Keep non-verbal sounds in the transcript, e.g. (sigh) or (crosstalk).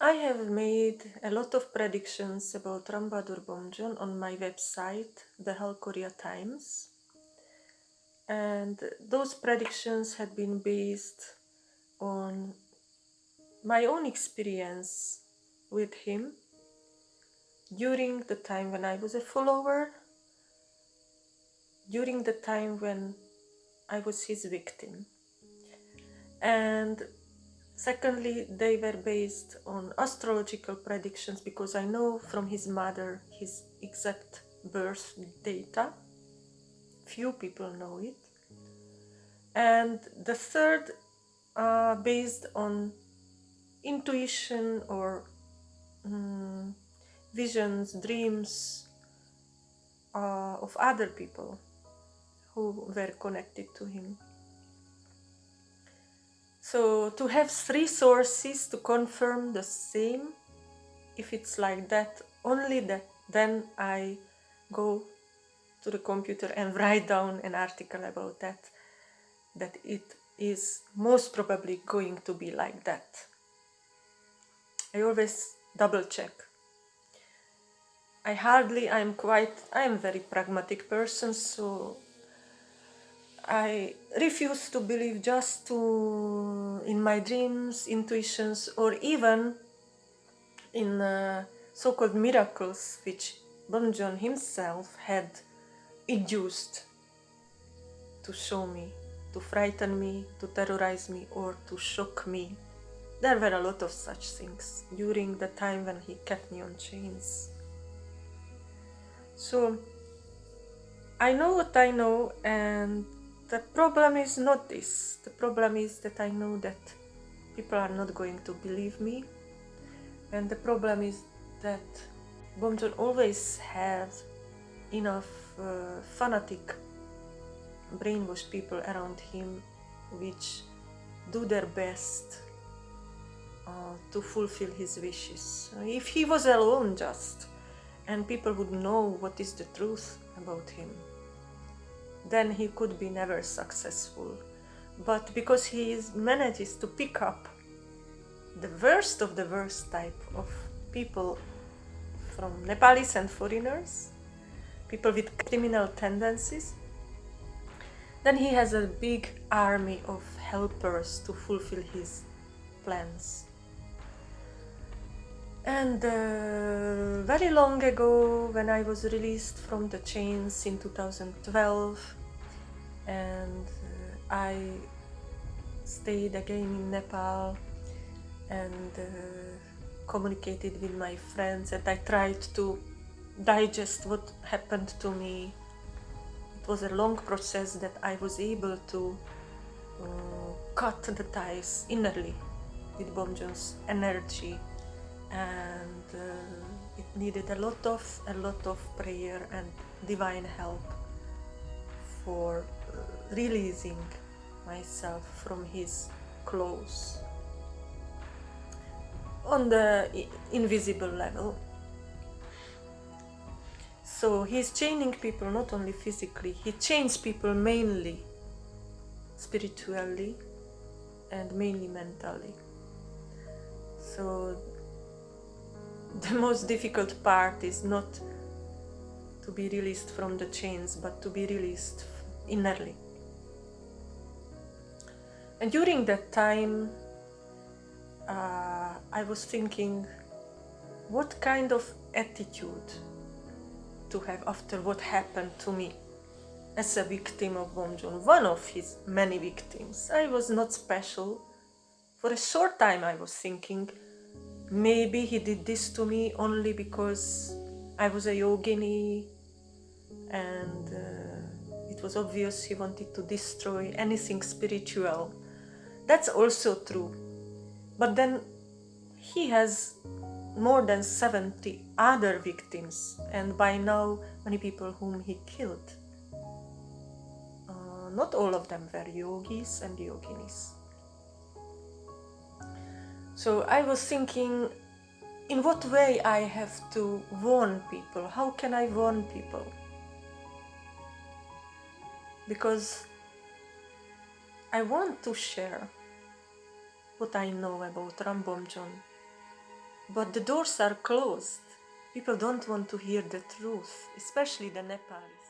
I have made a lot of predictions about Ram Bahadur Bomjon on my website, the Hal Korea Times, and those predictions had been based on my own experience with him during the time when I was a follower, during the time when I was his victim. And Secondly, they were based on astrological predictions because I know from his mother his exact birth data. Few people know it. And the third, uh, based on intuition or um, visions, dreams uh, of other people who were connected to him. So to have three sources to confirm the same, if it's like that, only that, then I go to the computer and (laughs) write down an article about that, that it is most probably going to be like that. I always double check. I hardly, I'm quite, I'm very pragmatic person, so I refuse to believe just to in my dreams, intuitions, or even in uh, so-called miracles which Bomjon himself had induced to show me, to frighten me, to terrorize me, or to shock me. There were a lot of such things during the time when he kept me on chains. So I know what I know and the problem is not this. The problem is that I know that people are not going to believe me. And the problem is that Bomjon always has enough uh, fanatic brainwashed people around him which do their best uh, to fulfill his wishes. If he was alone just and people would know what is the truth about him, then he could be never successful. But because he manages to pick up the worst of the worst type of people from Nepalis and foreigners, people with criminal tendencies, then he has a big army of helpers to fulfill his plans. And uh, very long ago, when I was released from the chains in 2012, and uh, I stayed again in Nepal and uh, communicated with my friends and I tried to digest what happened to me. It was a long process that I was able to uh, cut the ties innerly with Bomjon's energy and uh, it needed a lot of a lot of prayer and divine help for uh, releasing myself from his clothes. On the invisible level. So he's chaining people not only physically he chains people mainly spiritually and mainly mentally. So the most difficult part is not to be released from the chains, but to be released innerly. And during that time, uh, I was thinking, what kind of attitude to have after what happened to me as a victim of Bomjon, one of his many victims. I was not special. For a short time I was thinking, Maybe he did this to me only because I was a yogini and uh, it was obvious he wanted to destroy anything spiritual. That's also true. But then he has more than 70 other victims and by now many people whom he killed. Uh, not all of them were yogis and yoginis. So I was thinking, in what way I have to warn people? How can I warn people? Because I want to share what I know about Ram Bomjon But the doors are closed. People don't want to hear the truth, especially the Nepalis.